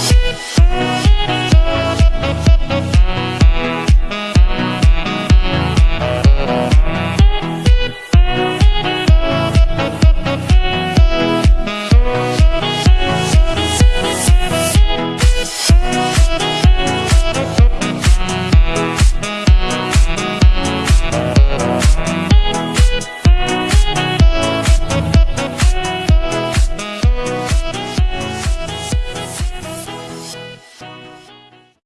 Bye.